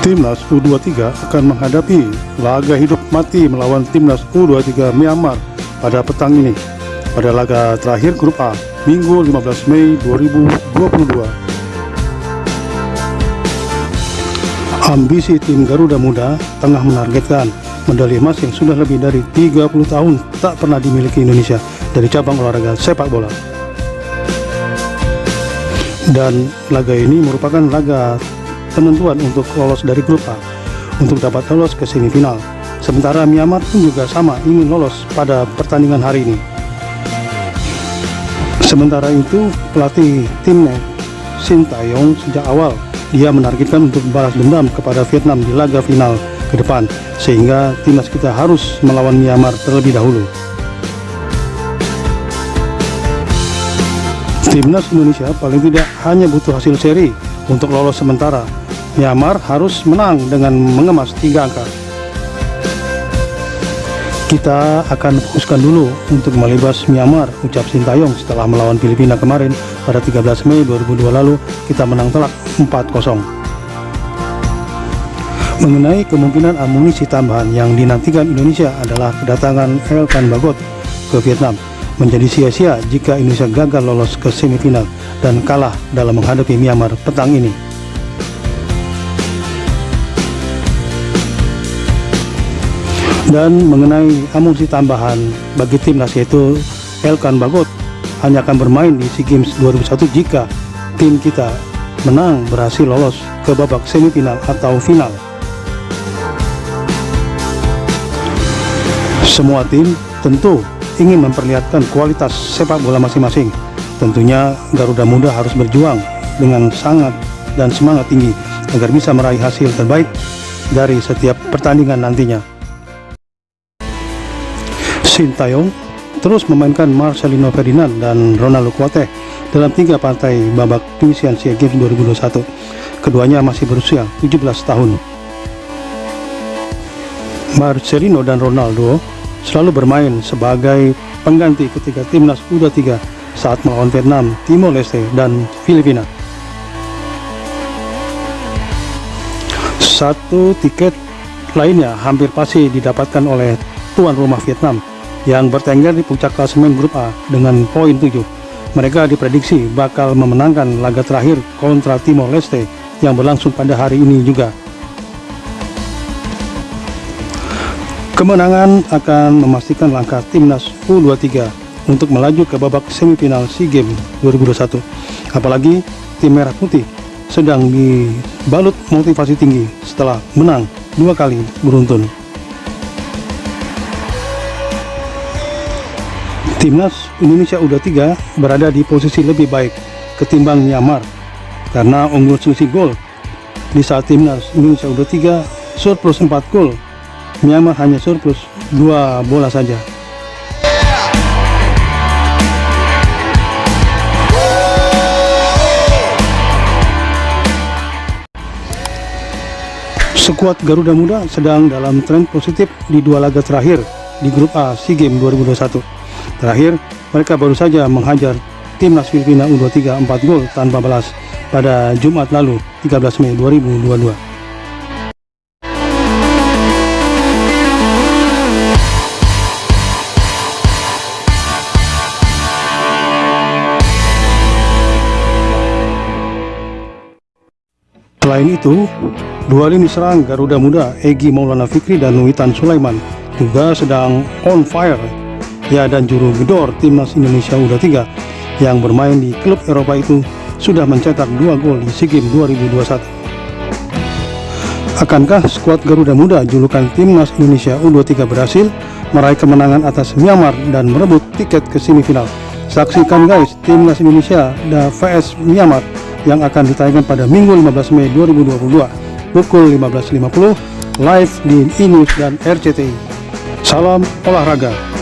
Timnas U23 akan menghadapi laga hidup mati melawan Timnas U23 Myanmar pada petang ini pada laga terakhir grup A Minggu 15 Mei 2022. Ambisi tim Garuda Muda tengah menargetkan medali emas yang sudah lebih dari 30 tahun tak pernah dimiliki Indonesia dari cabang olahraga sepak bola. Dan laga ini merupakan laga penentuan untuk lolos dari grup A untuk dapat lolos ke semifinal. Sementara Myanmar pun juga sama ingin lolos pada pertandingan hari ini. Sementara itu pelatih timnya Shin Taeyong sejak awal dia menargetkan untuk balas dendam kepada Vietnam di laga final ke depan sehingga timnas kita harus melawan Myanmar terlebih dahulu. Timnas Indonesia paling tidak hanya butuh hasil seri untuk lolos sementara Myanmar harus menang dengan mengemas tiga angka. Kita akan fokuskan dulu untuk melibas Myanmar, ucap Sintayong setelah melawan Filipina kemarin pada 13 Mei 2002 lalu kita menang telak 4-0. Mengenai kemungkinan amunisi tambahan yang dinantikan Indonesia adalah kedatangan Elkan Bagot ke Vietnam menjadi sia-sia jika Indonesia gagal lolos ke semifinal dan kalah dalam menghadapi Myanmar petang ini. dan mengenai amunisi tambahan bagi timnas yaitu Elkan Bagot hanya akan bermain di SEA Games 2001 jika tim kita menang berhasil lolos ke babak semifinal atau final semua tim tentu ingin memperlihatkan kualitas sepak bola masing-masing tentunya Garuda Muda harus berjuang dengan sangat dan semangat tinggi agar bisa meraih hasil terbaik dari setiap pertandingan nantinya Sintayong terus memainkan Marcelino Ferdinand dan Ronaldo Kuate dalam tiga partai babak penyisian SEA Games 2021. Keduanya masih berusia 17 tahun. Marcelino dan Ronaldo selalu bermain sebagai pengganti ketika timnas U23 saat melawan Vietnam, Timor Leste, dan Filipina. Satu tiket lainnya hampir pasti didapatkan oleh tuan rumah Vietnam yang bertengger di puncak klasemen grup A dengan poin 7. Mereka diprediksi bakal memenangkan laga terakhir kontra Timor Leste yang berlangsung pada hari ini juga. Kemenangan akan memastikan langkah timnas U23 untuk melaju ke babak semifinal SEA Games 2021. Apalagi tim Merah Putih sedang dibalut motivasi tinggi setelah menang dua kali beruntun. Timnas Indonesia U23 berada di posisi lebih baik ketimbang Myanmar karena unggul selisih gol di saat Timnas Indonesia U23 surplus 4 gol Myanmar hanya surplus 2 bola saja Skuad Garuda Muda sedang dalam tren positif di dua laga terakhir di grup A SEA Games 2021 Terakhir, mereka baru saja menghajar timnas Filipina U23 4 gol tanpa balas pada Jumat lalu 13 Mei 2022. Selain itu, dua lini serang Garuda Muda Egi Maulana Fikri dan Witan Sulaiman juga sedang on fire ya dan juru gedor timnas Indonesia U23 yang bermain di klub Eropa itu sudah mencetak dua gol di SEA Games 2021. Akankah skuad Garuda Muda julukan timnas Indonesia U23 berhasil meraih kemenangan atas Myanmar dan merebut tiket ke semifinal? Saksikan guys timnas Indonesia dan VS Myanmar yang akan ditayangkan pada Minggu 15 Mei 2022 pukul 15.50 live di Inus dan RCTI. Salam olahraga.